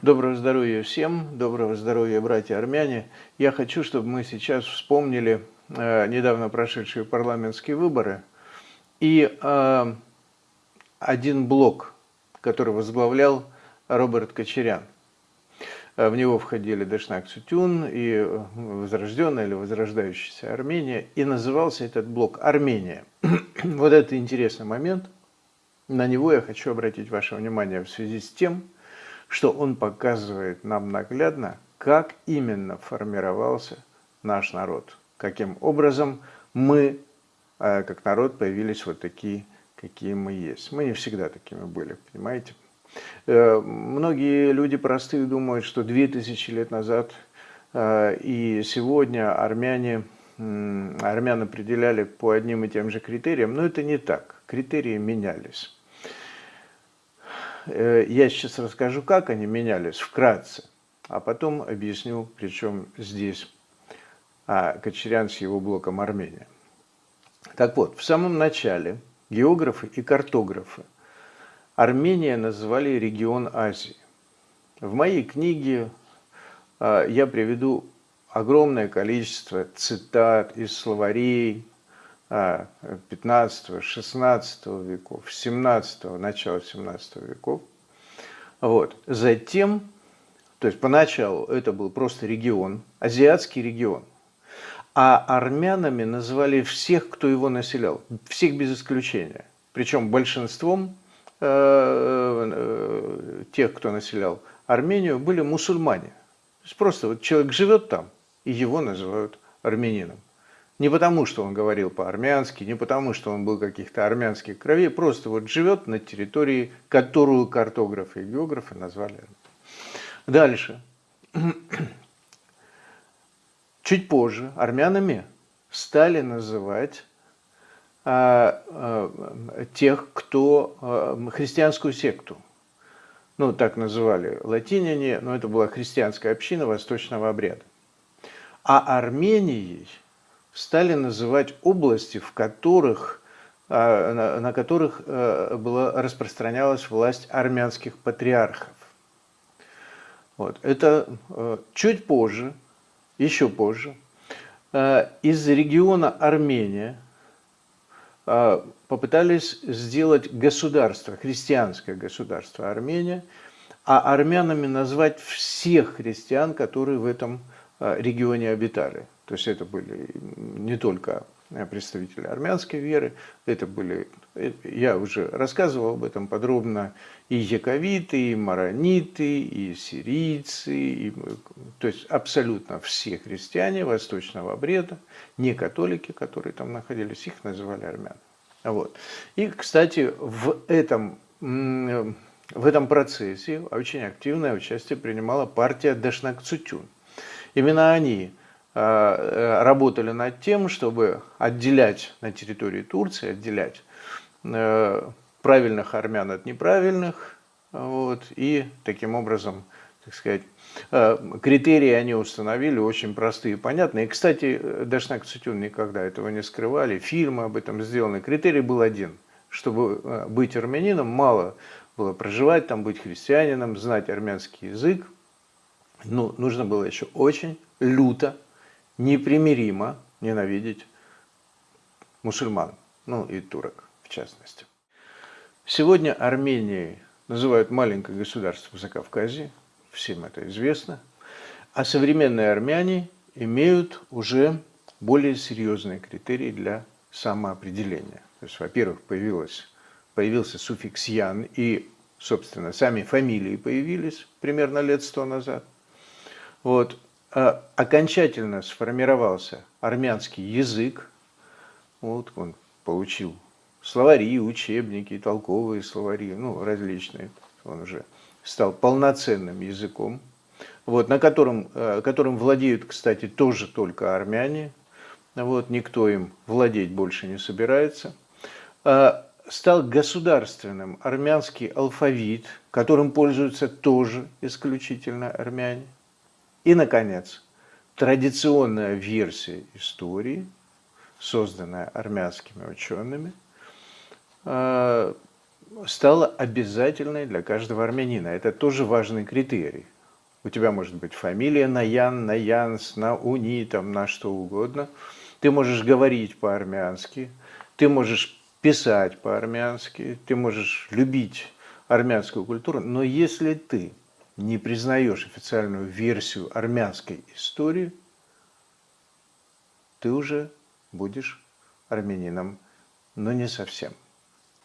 Доброго здоровья всем, доброго здоровья, братья армяне. Я хочу, чтобы мы сейчас вспомнили э, недавно прошедшие парламентские выборы и э, один блок, который возглавлял Роберт Кочерян. Э, в него входили Дашнак Цутюн и э, Возрожденная или Возрождающаяся Армения. И назывался этот блок «Армения». вот это интересный момент. На него я хочу обратить ваше внимание в связи с тем, что он показывает нам наглядно, как именно формировался наш народ, каким образом мы, э, как народ, появились вот такие, какие мы есть. Мы не всегда такими были, понимаете? Э, многие люди простые думают, что 2000 лет назад э, и сегодня армяне, армян определяли по одним и тем же критериям, но это не так. Критерии менялись. Э, я сейчас расскажу, как они менялись вкратце, а потом объясню, причем здесь а, Кочерян с его блоком Армения. Так вот, в самом начале географы и картографы Армения называли регион Азии. В моей книге а, я приведу огромное количество цитат из словарей, 15-16 веков, 17 начала 17 веков. Вот. Затем, то есть поначалу это был просто регион, азиатский регион, а армянами называли всех, кто его населял, всех без исключения. Причем большинством э, э, тех, кто населял Армению, были мусульмане. То есть просто вот человек живет там, и его называют армянином. Не потому, что он говорил по-армянски, не потому, что он был каких-то армянских кровей, просто вот живет на территории, которую картографы и географы назвали. Дальше. Чуть позже армянами стали называть а, а, тех, кто а, христианскую секту. Ну, так называли латиняне, но это была христианская община восточного обряда. А Арменией – стали называть области, в которых, а, на которых э, была, распространялась власть армянских патриархов. Вот. Это э, чуть позже, еще позже, э, из региона Армения попытались сделать государство, христианское государство Армения, а армянами назвать всех христиан, которые в этом регионе обитали. То есть это были не только представители армянской веры, это были, я уже рассказывал об этом подробно, и яковиты, и марониты, и сирийцы, и, то есть абсолютно все христиане восточного обреда, не католики, которые там находились, их называли армян. Вот. И, кстати, в этом, в этом процессе очень активное участие принимала партия Дашнакцутюн. Именно они работали над тем, чтобы отделять на территории Турции, отделять э, правильных армян от неправильных, вот, и таким образом, так сказать, э, критерии они установили очень простые и понятные. И, кстати, Дашнак Цитюн никогда этого не скрывали, фильмы об этом сделаны. Критерий был один. Чтобы быть армянином, мало было проживать там, быть христианином, знать армянский язык. Ну, нужно было еще очень люто непримиримо ненавидеть мусульман, ну и турок в частности. Сегодня Арменией называют маленькое государство в Закавказье, всем это известно, а современные армяне имеют уже более серьезные критерии для самоопределения. То есть, во-первых, появился суффикс «ян», и, собственно, сами фамилии появились примерно лет сто назад. Вот. А, окончательно сформировался армянский язык, вот он получил словари, учебники, толковые словари, ну, различные, он уже стал полноценным языком, вот, на котором, э, которым владеют, кстати, тоже только армяне, вот, никто им владеть больше не собирается, а, стал государственным армянский алфавит, которым пользуются тоже исключительно армяне, и, наконец, традиционная версия истории, созданная армянскими учеными, э, стала обязательной для каждого армянина. Это тоже важный критерий. У тебя может быть фамилия на Ян, на Янс, на Уни, там, на что угодно. Ты можешь говорить по-армянски, ты можешь писать по-армянски, ты можешь любить армянскую культуру, но если ты не признаешь официальную версию армянской истории, ты уже будешь армянином, но не совсем.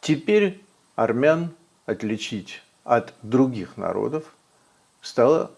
Теперь армян отличить от других народов стало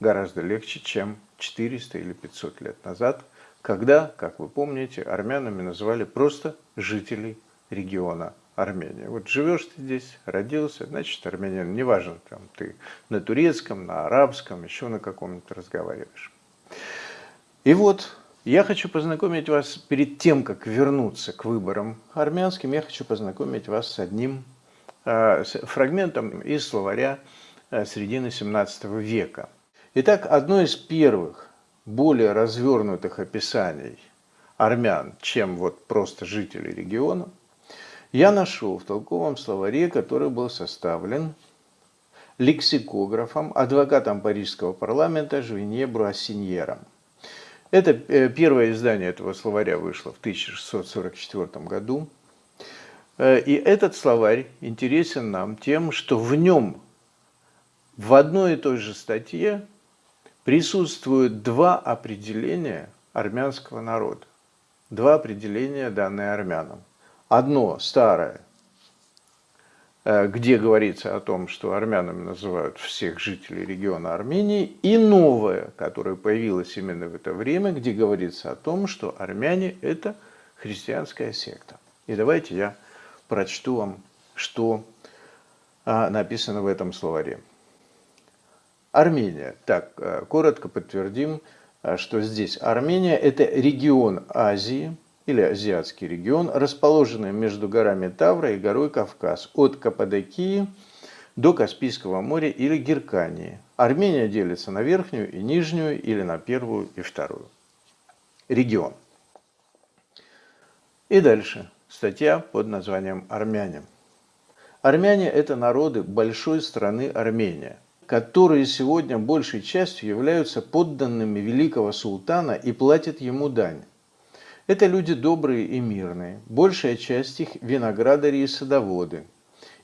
гораздо легче, чем 400 или 500 лет назад, когда, как вы помните, армянами называли просто жителей региона Армения. Вот живешь ты здесь, родился, значит армянин, неважно, там ты на турецком, на арабском, еще на каком-нибудь разговариваешь. И вот я хочу познакомить вас, перед тем, как вернуться к выборам армянским, я хочу познакомить вас с одним э, с фрагментом из словаря э, середины 17 века. Итак, одно из первых, более развернутых описаний армян, чем вот просто жители региона – я нашел в толковом словаре, который был составлен лексикографом, адвокатом Парижского парламента Жвинье Бруассиньером. Это э, первое издание этого словаря вышло в 1644 году. Э, и этот словарь интересен нам тем, что в нем в одной и той же статье присутствуют два определения армянского народа. Два определения, данные армянам. Одно старое, э, где говорится о том, что армянами называют всех жителей региона Армении, и новое, которое появилось именно в это время, где говорится о том, что армяне – это христианская секта. И давайте я прочту вам, что а, написано в этом словаре. Армения. Так, э, коротко подтвердим, э, что здесь Армения – это регион Азии – или азиатский регион, расположенный между горами Тавра и горой Кавказ, от Каппадокии до Каспийского моря или Геркании. Армения делится на верхнюю и нижнюю или на первую и вторую. Регион. И дальше статья под названием «Армяне». Армяне – это народы большой страны Армения, которые сегодня большей частью являются подданными великого султана и платят ему дань. Это люди добрые и мирные, большая часть их – виноградари и садоводы.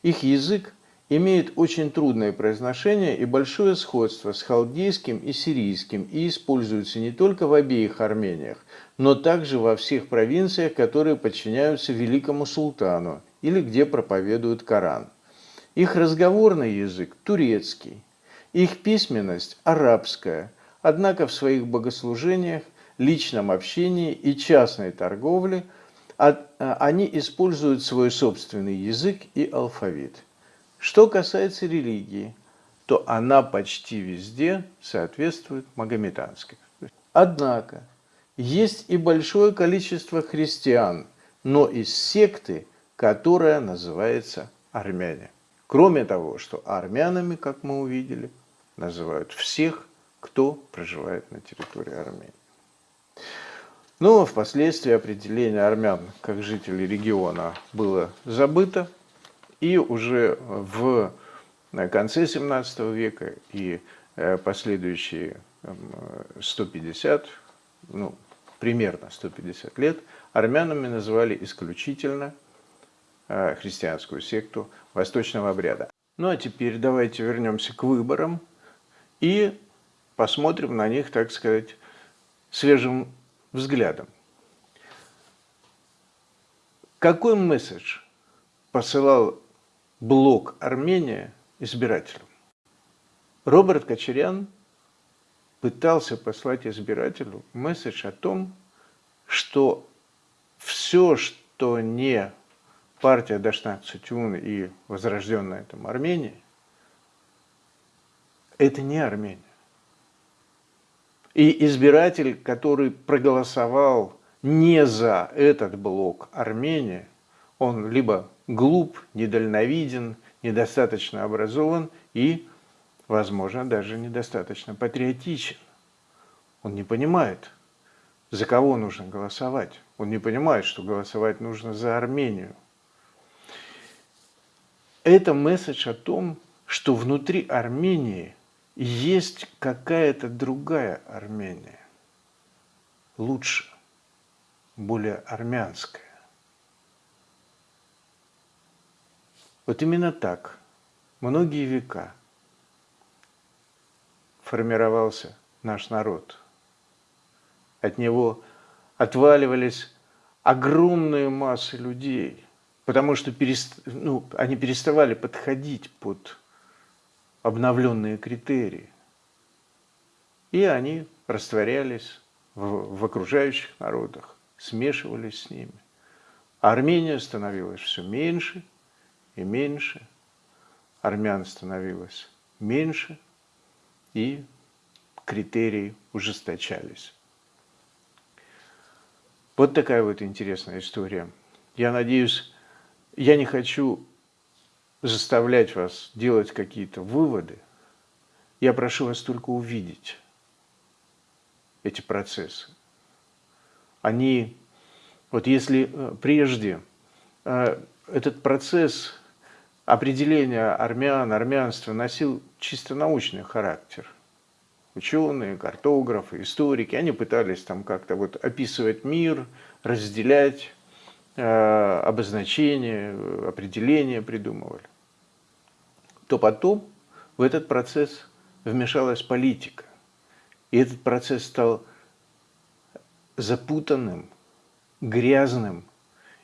Их язык имеет очень трудное произношение и большое сходство с халдейским и сирийским и используется не только в обеих Армениях, но также во всех провинциях, которые подчиняются великому султану или где проповедуют Коран. Их разговорный язык – турецкий, их письменность – арабская, однако в своих богослужениях личном общении и частной торговле а, они используют свой собственный язык и алфавит. Что касается религии, то она почти везде соответствует магометанской. Однако, есть и большое количество христиан, но из секты, которая называется армяне. Кроме того, что армянами, как мы увидели, называют всех, кто проживает на территории Армении. Но ну, впоследствии определение армян как жителей региона было забыто, и уже в конце 17 века и э, последующие 150, ну, примерно 150 лет, армянами называли исключительно э, христианскую секту восточного обряда. Ну а теперь давайте вернемся к выборам и посмотрим на них, так сказать, свежим взглядом. Какой месседж посылал блок Армения избирателям? Роберт Кочерян пытался послать избирателю месседж о том, что все, что не партия Дашнак Цутюн и возрожденная там Армения, это не Армения. И избиратель, который проголосовал не за этот блок Армения, он либо глуп, недальновиден, недостаточно образован и, возможно, даже недостаточно патриотичен. Он не понимает, за кого нужно голосовать. Он не понимает, что голосовать нужно за Армению. это месседж о том, что внутри Армении есть какая-то другая Армения, лучше, более армянская. Вот именно так многие века формировался наш народ. От него отваливались огромные массы людей, потому что перест... ну, они переставали подходить под обновленные критерии. И они растворялись в, в окружающих народах, смешивались с ними. Армения становилась все меньше и меньше, армян становилось меньше, и критерии ужесточались. Вот такая вот интересная история. Я надеюсь, я не хочу заставлять вас делать какие-то выводы. Я прошу вас только увидеть эти процессы. Они, вот если э, прежде э, этот процесс определения армян, армянства носил чисто научный характер, ученые, картографы, историки, они пытались там как-то вот описывать мир, разделять, э, обозначения, определения придумывали. То потом в этот процесс вмешалась политика. И этот процесс стал запутанным, грязным.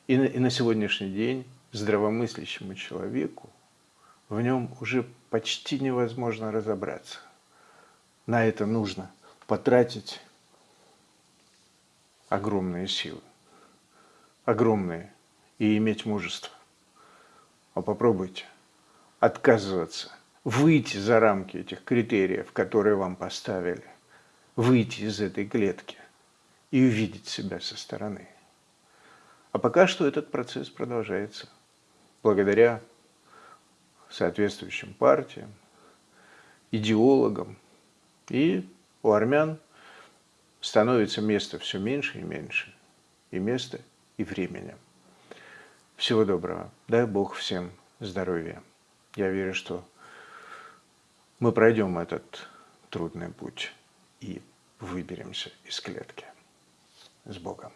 И на, и на сегодняшний день здравомыслящему человеку в нем уже почти невозможно разобраться на это нужно потратить огромные силы, огромные, и иметь мужество. А попробуйте отказываться, выйти за рамки этих критериев, которые вам поставили, выйти из этой клетки и увидеть себя со стороны. А пока что этот процесс продолжается благодаря соответствующим партиям, идеологам, и у армян становится места все меньше и меньше. И места, и времени. Всего доброго. Дай Бог всем здоровья. Я верю, что мы пройдем этот трудный путь и выберемся из клетки. С Богом.